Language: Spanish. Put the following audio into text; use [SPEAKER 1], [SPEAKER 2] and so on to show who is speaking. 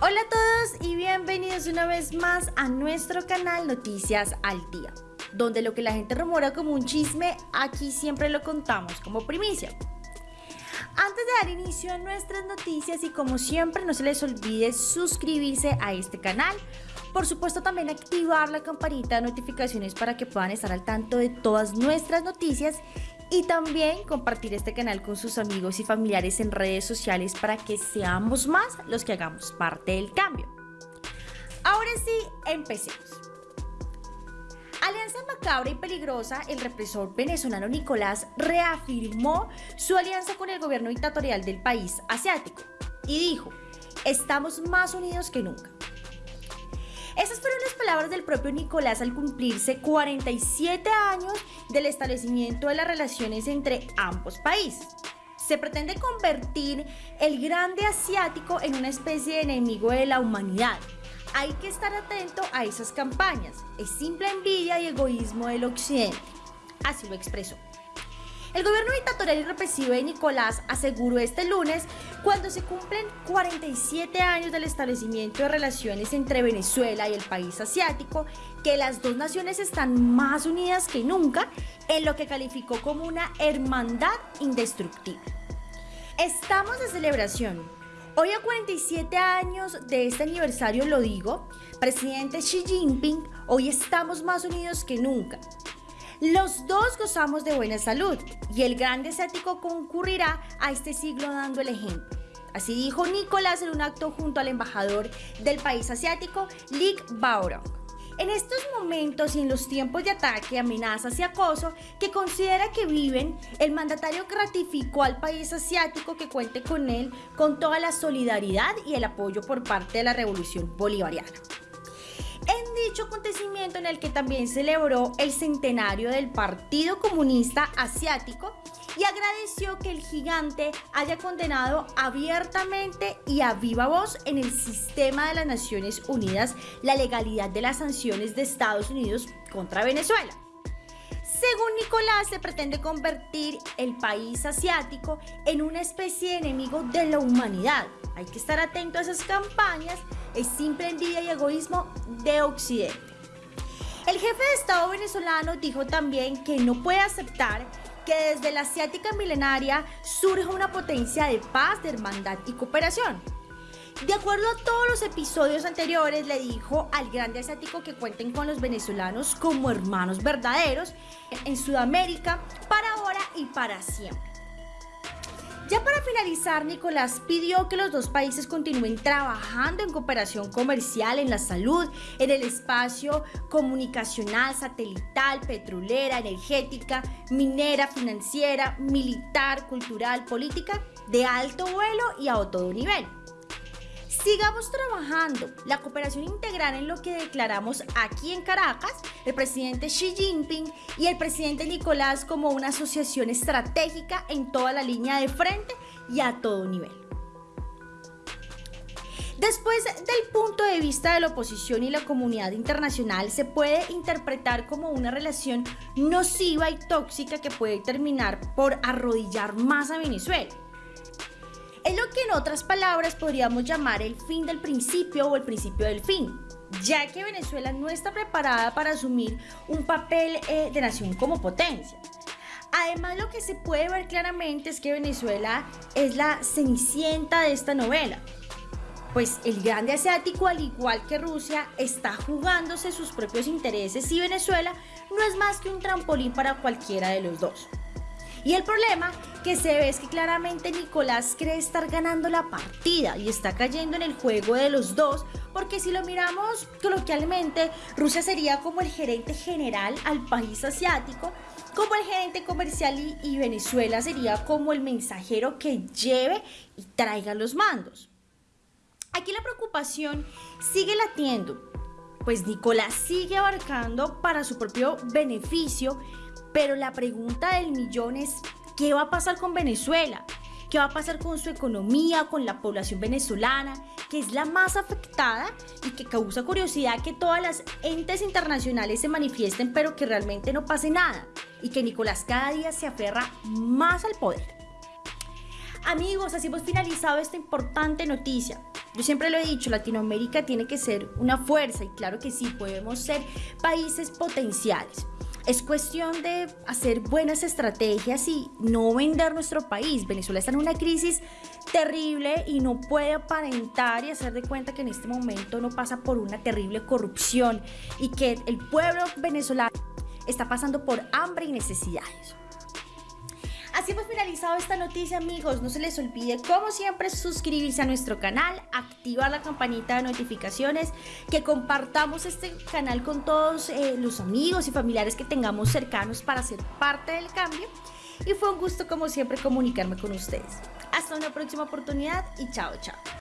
[SPEAKER 1] Hola a todos y bienvenidos una vez más a nuestro canal Noticias al Día, donde lo que la gente rumora como un chisme, aquí siempre lo contamos como primicia. Antes de dar inicio a nuestras noticias y como siempre no se les olvide suscribirse a este canal, por supuesto también activar la campanita de notificaciones para que puedan estar al tanto de todas nuestras noticias y también compartir este canal con sus amigos y familiares en redes sociales para que seamos más los que hagamos parte del cambio. Ahora sí, empecemos. Alianza macabra y peligrosa, el represor venezolano Nicolás reafirmó su alianza con el gobierno dictatorial del país asiático y dijo, estamos más unidos que nunca. Esas fueron las palabras del propio Nicolás al cumplirse 47 años del establecimiento de las relaciones entre ambos países. Se pretende convertir el grande asiático en una especie de enemigo de la humanidad. Hay que estar atento a esas campañas. Es simple envidia y egoísmo del occidente. Así lo expresó. El gobierno dictatorial y represivo de Nicolás aseguró este lunes, cuando se cumplen 47 años del establecimiento de relaciones entre Venezuela y el país asiático, que las dos naciones están más unidas que nunca en lo que calificó como una hermandad indestructible. Estamos de celebración. Hoy a 47 años de este aniversario lo digo, presidente Xi Jinping, hoy estamos más unidos que nunca. Los dos gozamos de buena salud y el grande asiático concurrirá a este siglo dando el ejemplo. Así dijo Nicolás en un acto junto al embajador del país asiático, Lik Baorong. En estos momentos y en los tiempos de ataque, amenazas y acoso que considera que viven, el mandatario gratificó al país asiático que cuente con él con toda la solidaridad y el apoyo por parte de la revolución bolivariana dicho acontecimiento en el que también celebró el centenario del Partido Comunista Asiático y agradeció que el gigante haya condenado abiertamente y a viva voz en el sistema de las Naciones Unidas la legalidad de las sanciones de Estados Unidos contra Venezuela. Según Nicolás, se pretende convertir el país asiático en una especie de enemigo de la humanidad. Hay que estar atento a esas campañas, es simple envidia y egoísmo de Occidente. El jefe de Estado venezolano dijo también que no puede aceptar que desde la asiática milenaria surja una potencia de paz, de hermandad y cooperación. De acuerdo a todos los episodios anteriores, le dijo al grande asiático que cuenten con los venezolanos como hermanos verdaderos en Sudamérica para ahora y para siempre. Ya para finalizar, Nicolás pidió que los dos países continúen trabajando en cooperación comercial en la salud, en el espacio comunicacional, satelital, petrolera, energética, minera, financiera, militar, cultural, política, de alto vuelo y a todo nivel. Sigamos trabajando la cooperación integral en lo que declaramos aquí en Caracas, el presidente Xi Jinping y el presidente Nicolás como una asociación estratégica en toda la línea de frente y a todo nivel. Después del punto de vista de la oposición y la comunidad internacional, se puede interpretar como una relación nociva y tóxica que puede terminar por arrodillar más a Venezuela. Es lo que en otras palabras podríamos llamar el fin del principio o el principio del fin, ya que Venezuela no está preparada para asumir un papel eh, de nación como potencia. Además, lo que se puede ver claramente es que Venezuela es la cenicienta de esta novela. Pues el grande asiático, al igual que Rusia, está jugándose sus propios intereses y Venezuela no es más que un trampolín para cualquiera de los dos. Y el problema que se ve es que claramente Nicolás cree estar ganando la partida y está cayendo en el juego de los dos, porque si lo miramos coloquialmente, Rusia sería como el gerente general al país asiático, como el gerente comercial y, Venezuela sería como el mensajero que lleve y traiga los mandos. Aquí la preocupación sigue latiendo, pues Nicolás sigue abarcando para su propio beneficio pero la pregunta del millón es, ¿qué va a pasar con Venezuela? ¿Qué va a pasar con su economía, con la población venezolana, que es la más afectada y que causa curiosidad que todas las entes internacionales se manifiesten, pero que realmente no pase nada y que Nicolás cada día se aferra más al poder? Amigos, así hemos finalizado esta importante noticia. Yo siempre lo he dicho, Latinoamérica tiene que ser una fuerza y claro que sí, podemos ser países potenciales. Es cuestión de hacer buenas estrategias y no vender nuestro país. Venezuela está en una crisis terrible y no puede aparentar y hacer de cuenta que en este momento no pasa por una terrible corrupción y que el pueblo venezolano está pasando por hambre y necesidades. Así hemos finalizado esta noticia amigos, no se les olvide como siempre suscribirse a nuestro canal, activar la campanita de notificaciones, que compartamos este canal con todos eh, los amigos y familiares que tengamos cercanos para ser parte del cambio y fue un gusto como siempre comunicarme con ustedes. Hasta una próxima oportunidad y chao chao.